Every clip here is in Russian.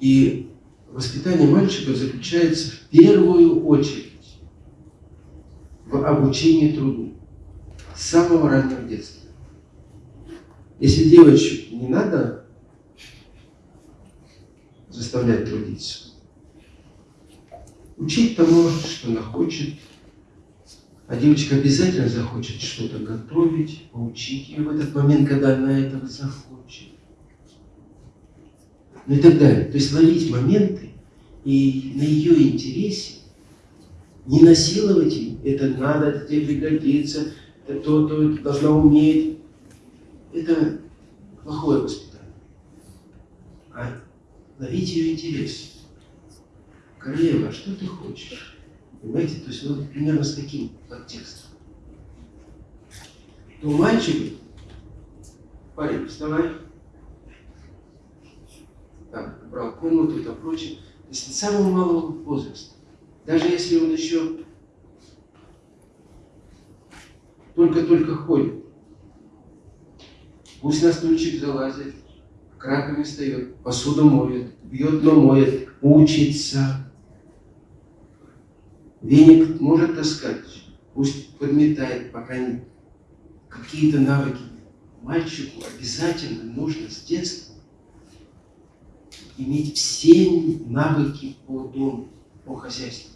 И воспитание мальчика заключается в первую очередь в обучении труду с самого раннего детства. Если девочек не надо заставлять трудиться, учить тому, что она хочет, а девочка обязательно захочет что-то готовить, поучить ее в этот момент, когда она этого захочет. Ну и так далее. То есть ловить моменты и на ее интересе не насиловать им. Это надо, это тебе пригодится, это то, то, это должна уметь. Это плохое воспитание. А ловить ее интерес. Королева, а что ты хочешь? Понимаете? То есть вот примерно с таким подтекстом. То мальчик, парень, вставай. Так, брал комнату и прочее. То есть с самого малого возраста. Даже если он еще только-только ходит. Пусть на стульчик залазит, к раковине встает, посуду моет, бьет, но моет, учится. Веник может таскать, пусть подметает, пока не какие-то навыки. Мальчику обязательно нужно с детства иметь все навыки по дому, по хозяйству.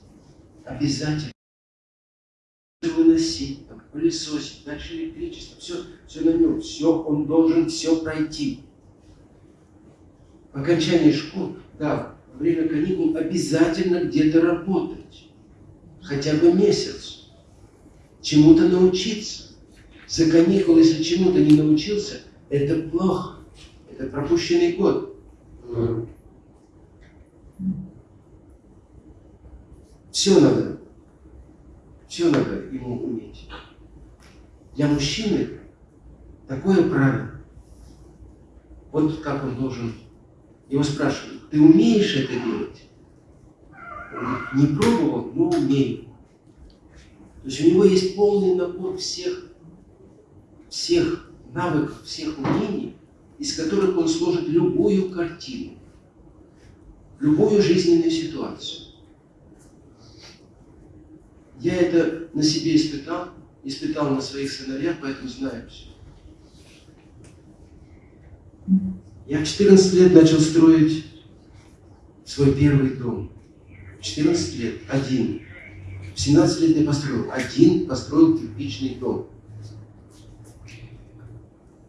Обязательно. Выносить, там, пылесосить, дальше электричество, все, все на нем, все, он должен все пройти. По окончании школы, да, во время каникул обязательно где-то работать. Хотя бы месяц. Чему-то научиться. За каникулы, если чему-то не научился, это плохо. Это пропущенный год. Все надо. Все надо ему уметь. Для мужчины такое правило. Вот как он должен. Его спрашивают, ты умеешь это делать? Не пробовал, но умею. То есть у него есть полный набор всех, всех навыков, всех умений, из которых он сложит любую картину, любую жизненную ситуацию. Я это на себе испытал, испытал на своих сыновьях, поэтому знаю все. Я в 14 лет начал строить свой первый дом. В 14 лет один. В 17 лет я построил один, построил кирпичный дом.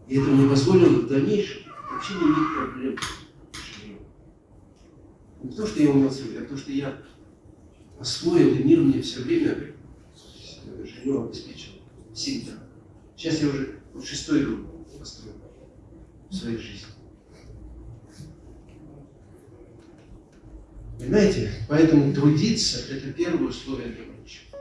И это мне позволило в дальнейшем вообще не иметь проблем. Не то, что я умел строить, а то, что я освоил, и мир мне все время жилье обеспечил. Всегда. Сейчас я уже вот шестой дом построил в своей жизни. Понимаете? Поэтому трудиться – это первое условие для мальчика.